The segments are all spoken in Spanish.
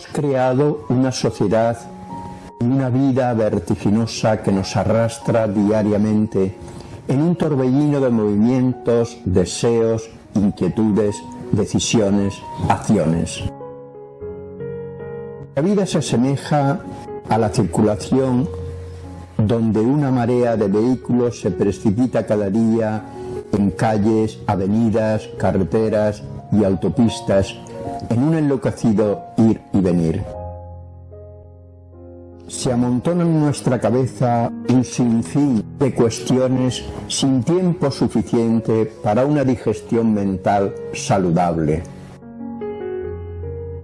Hemos creado una sociedad y una vida vertiginosa que nos arrastra diariamente en un torbellino de movimientos, deseos, inquietudes, decisiones, acciones. La vida se asemeja a la circulación donde una marea de vehículos se precipita cada día en calles, avenidas, carreteras y autopistas en un enloquecido ir y venir. Se amontona en nuestra cabeza un sinfín de cuestiones sin tiempo suficiente para una digestión mental saludable.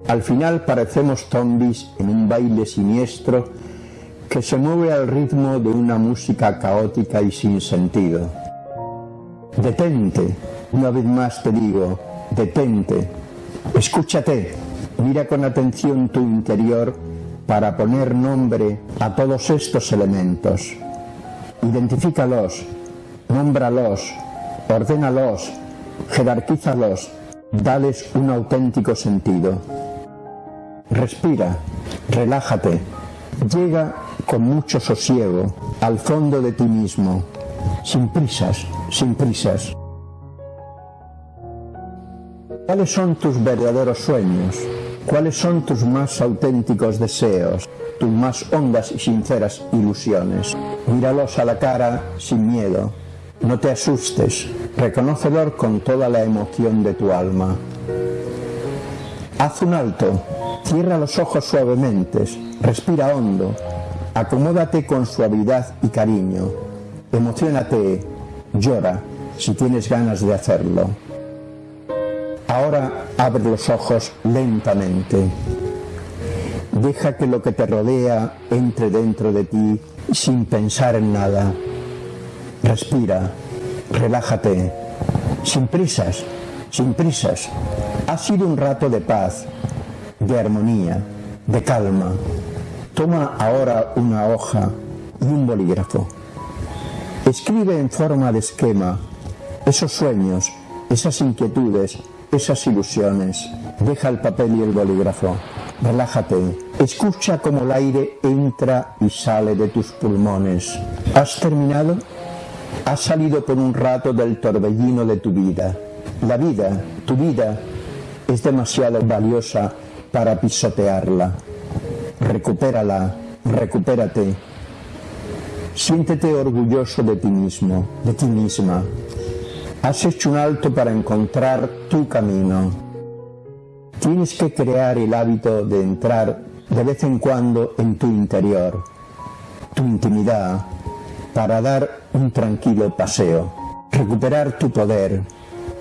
Al final parecemos zombies en un baile siniestro que se mueve al ritmo de una música caótica y sin sentido. Detente, una vez más te digo, detente, escúchate, mira con atención tu interior para poner nombre a todos estos elementos. Identifícalos, nómbralos, ordénalos, jerarquízalos, dales un auténtico sentido. Respira, relájate, llega con mucho sosiego al fondo de ti mismo, sin prisas, sin prisas. ¿Cuáles son tus verdaderos sueños? ¿Cuáles son tus más auténticos deseos? Tus más hondas y sinceras ilusiones. Míralos a la cara sin miedo. No te asustes. Reconócelos con toda la emoción de tu alma. Haz un alto. Cierra los ojos suavemente. Respira hondo. Acomódate con suavidad y cariño. Emocionate. Llora si tienes ganas de hacerlo. Ahora abre los ojos lentamente. Deja que lo que te rodea entre dentro de ti sin pensar en nada. Respira, relájate, sin prisas, sin prisas. Ha sido un rato de paz, de armonía, de calma. Toma ahora una hoja y un bolígrafo. Escribe en forma de esquema esos sueños, esas inquietudes, esas ilusiones. Deja el papel y el bolígrafo. Relájate. Escucha cómo el aire entra y sale de tus pulmones. ¿Has terminado? Has salido por un rato del torbellino de tu vida. La vida, tu vida, es demasiado valiosa para pisotearla. Recupérala, recupérate. Siéntete orgulloso de ti mismo, de ti misma. Has hecho un alto para encontrar tu camino. Tienes que crear el hábito de entrar de vez en cuando en tu interior, tu intimidad, para dar un tranquilo paseo, recuperar tu poder,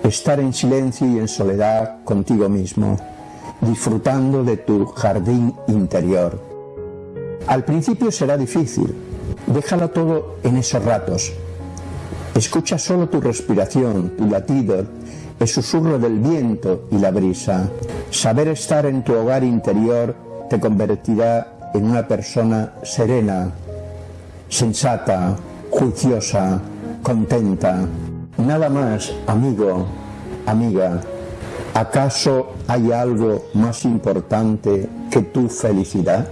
estar en silencio y en soledad contigo mismo, disfrutando de tu jardín interior. Al principio será difícil, déjalo todo en esos ratos, Escucha solo tu respiración, tu latido, el susurro del viento y la brisa. Saber estar en tu hogar interior te convertirá en una persona serena, sensata, juiciosa, contenta. Nada más, amigo, amiga. ¿Acaso hay algo más importante que tu felicidad?